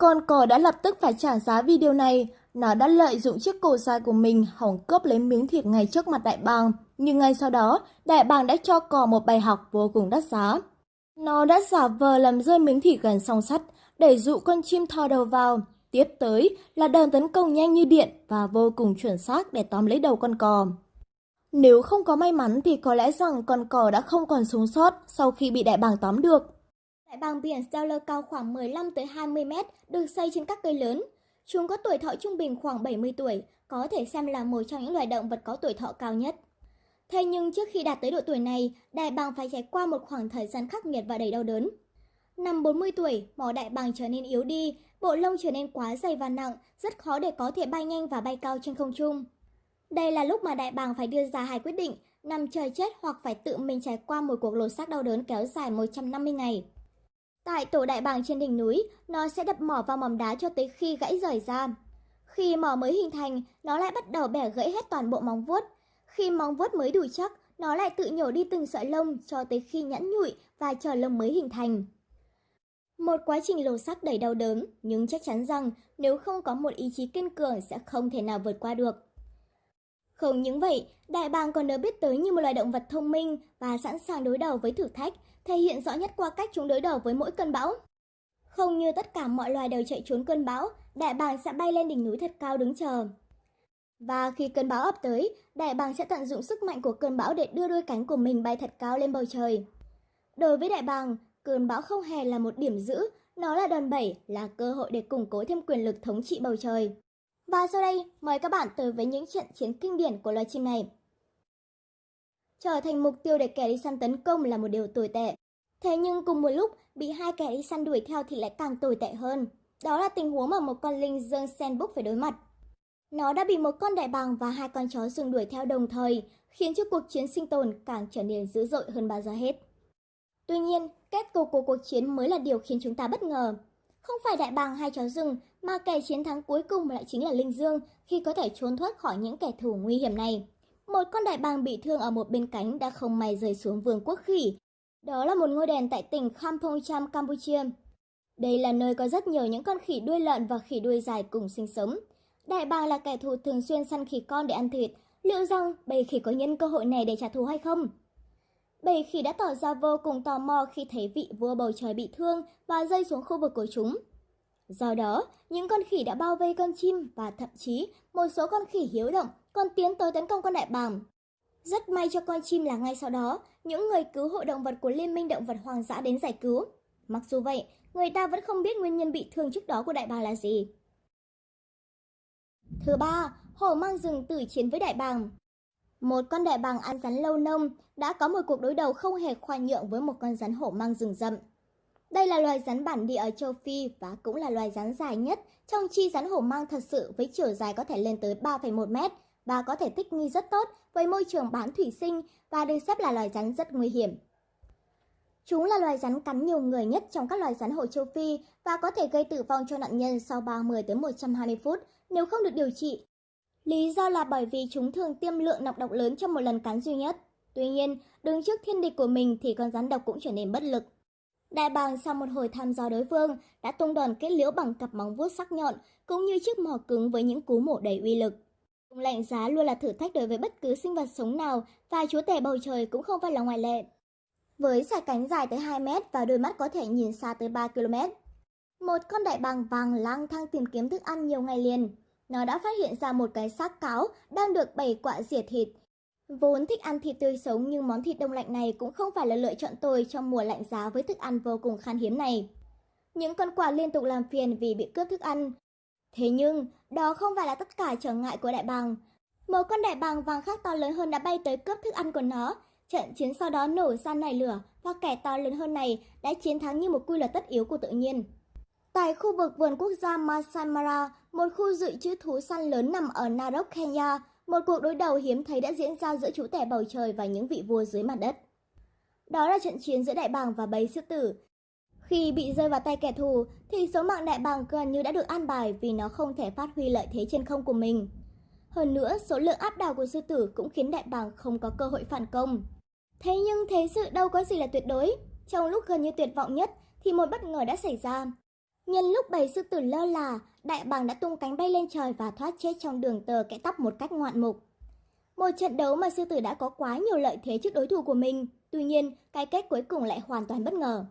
Con cò đã lập tức phải trả giá vì điều này. Nó đã lợi dụng chiếc cổ dài của mình hỏng cướp lấy miếng thịt ngay trước mặt đại bàng. Nhưng ngay sau đó, đại bàng đã cho cò một bài học vô cùng đắt giá. Nó đã giả vờ làm rơi miếng thịt gần song sắt để dụ con chim thò đầu vào. Tiếp tới là đòn tấn công nhanh như điện và vô cùng chuẩn xác để tóm lấy đầu con cò. Nếu không có may mắn thì có lẽ rằng con cò đã không còn sống sót sau khi bị đại bàng tóm được. Đại bàng biển Stellar cao khoảng 15 tới 20 mét, được xây trên các cây lớn. Chúng có tuổi thọ trung bình khoảng 70 tuổi, có thể xem là một trong những loài động vật có tuổi thọ cao nhất. Thế nhưng trước khi đạt tới độ tuổi này, đại bàng phải trải qua một khoảng thời gian khắc nghiệt và đầy đau đớn. Năm 40 tuổi, mỏ đại bàng trở nên yếu đi, bộ lông trở nên quá dày và nặng, rất khó để có thể bay nhanh và bay cao trên không trung. Đây là lúc mà đại bàng phải đưa ra hai quyết định, nằm chờ chết hoặc phải tự mình trải qua một cuộc lột xác đau đớn kéo dài 150 ngày. Tại tổ đại bàng trên đỉnh núi, nó sẽ đập mỏ vào mỏm đá cho tới khi gãy rời ra. Khi mỏ mới hình thành, nó lại bắt đầu bẻ gãy hết toàn bộ móng vuốt. Khi móng vuốt mới đủ chắc, nó lại tự nhổ đi từng sợi lông cho tới khi nhẵn nhụi và chờ lông mới hình thành. Một quá trình lột xác đầy đau đớn, nhưng chắc chắn rằng nếu không có một ý chí kiên cường sẽ không thể nào vượt qua được. Không những vậy, đại bàng còn được biết tới như một loài động vật thông minh và sẵn sàng đối đầu với thử thách, thể hiện rõ nhất qua cách chúng đối đầu với mỗi cơn bão. Không như tất cả mọi loài đều chạy trốn cơn bão, đại bàng sẽ bay lên đỉnh núi thật cao đứng chờ. Và khi cơn bão ập tới, đại bàng sẽ tận dụng sức mạnh của cơn bão để đưa đôi cánh của mình bay thật cao lên bầu trời. Đối với đại bàng, cơn bão không hề là một điểm giữ, nó là đòn bẩy, là cơ hội để củng cố thêm quyền lực thống trị bầu trời. Và sau đây, mời các bạn tới với những trận chiến kinh điển của loài chim này. Trở thành mục tiêu để kẻ đi săn tấn công là một điều tồi tệ. Thế nhưng cùng một lúc, bị hai kẻ đi săn đuổi theo thì lại càng tồi tệ hơn. Đó là tình huống mà một con linh dương sandbook phải đối mặt. Nó đã bị một con đại bàng và hai con chó rừng đuổi theo đồng thời, khiến cho cuộc chiến sinh tồn càng trở nên dữ dội hơn bao giờ hết. Tuy nhiên, kết cục của cuộc chiến mới là điều khiến chúng ta bất ngờ. Không phải đại bàng hai chó rừng, mà kẻ chiến thắng cuối cùng lại chính là Linh Dương khi có thể trốn thoát khỏi những kẻ thù nguy hiểm này. Một con đại bàng bị thương ở một bên cánh đã không may rơi xuống vườn quốc khỉ. Đó là một ngôi đền tại tỉnh Kampong Cham, Campuchia. Đây là nơi có rất nhiều những con khỉ đuôi lợn và khỉ đuôi dài cùng sinh sống. Đại bàng là kẻ thù thường xuyên săn khỉ con để ăn thịt. Liệu rằng bầy khỉ có nhân cơ hội này để trả thù hay không? Bầy khỉ đã tỏ ra vô cùng tò mò khi thấy vị vua bầu trời bị thương và rơi xuống khu vực của chúng. Do đó, những con khỉ đã bao vây con chim và thậm chí một số con khỉ hiếu động còn tiến tới tấn công con đại bàng. Rất may cho con chim là ngay sau đó, những người cứu hộ động vật của Liên minh Động vật Hoang dã đến giải cứu. Mặc dù vậy, người ta vẫn không biết nguyên nhân bị thương trước đó của đại bàng là gì. Thứ ba, hổ mang rừng tử chiến với đại bàng. Một con đại bàng ăn rắn lâu nông đã có một cuộc đối đầu không hề khoan nhượng với một con rắn hổ mang rừng rậm. Đây là loài rắn bản địa ở châu Phi và cũng là loài rắn dài nhất trong chi rắn hổ mang thật sự với chiều dài có thể lên tới 3,1 mét và có thể thích nghi rất tốt với môi trường bán thủy sinh và được xếp là loài rắn rất nguy hiểm. Chúng là loài rắn cắn nhiều người nhất trong các loài rắn hổ châu Phi và có thể gây tử vong cho nạn nhân sau 30 tới 120 phút nếu không được điều trị. Lý do là bởi vì chúng thường tiêm lượng nọc độc lớn trong một lần cắn duy nhất. Tuy nhiên, đứng trước thiên địch của mình thì con rắn độc cũng trở nên bất lực. Đại bàng sau một hồi thăm dò đối phương đã tung đòn kết liễu bằng cặp móng vuốt sắc nhọn cũng như chiếc mỏ cứng với những cú mổ đầy uy lực. Lạnh giá luôn là thử thách đối với bất cứ sinh vật sống nào và chúa tể bầu trời cũng không phải là ngoại lệ. Với sải cánh dài tới 2 mét và đôi mắt có thể nhìn xa tới 3 km. Một con đại bàng vàng lang thang tìm kiếm thức ăn nhiều ngày liền. Nó đã phát hiện ra một cái xác cáo đang được bày quạ rỉa thịt Vốn thích ăn thịt tươi sống nhưng món thịt đông lạnh này cũng không phải là lựa chọn tồi trong mùa lạnh giá với thức ăn vô cùng khan hiếm này. Những con quạ liên tục làm phiền vì bị cướp thức ăn. Thế nhưng, đó không phải là tất cả trở ngại của đại bàng. Một con đại bàng vàng khác to lớn hơn đã bay tới cướp thức ăn của nó. Trận chiến sau đó nổ ra nảy lửa và kẻ to lớn hơn này đã chiến thắng như một quy luật tất yếu của tự nhiên. Tại khu vực vườn quốc gia Masai Mara, một khu dự trữ thú săn lớn nằm ở Narok, Kenya, một cuộc đối đầu hiếm thấy đã diễn ra giữa chú tể bầu trời và những vị vua dưới mặt đất. Đó là trận chiến giữa đại bàng và bầy sư tử. Khi bị rơi vào tay kẻ thù, thì số mạng đại bàng gần như đã được an bài vì nó không thể phát huy lợi thế trên không của mình. Hơn nữa, số lượng áp đảo của sư tử cũng khiến đại bàng không có cơ hội phản công. Thế nhưng thế sự đâu có gì là tuyệt đối. Trong lúc gần như tuyệt vọng nhất, thì một bất ngờ đã xảy ra. Nhân lúc bầy sư tử lơ là, đại bàng đã tung cánh bay lên trời và thoát chết trong đường tờ kẽ tóc một cách ngoạn mục. Một trận đấu mà sư tử đã có quá nhiều lợi thế trước đối thủ của mình. Tuy nhiên, cái kết cuối cùng lại hoàn toàn bất ngờ.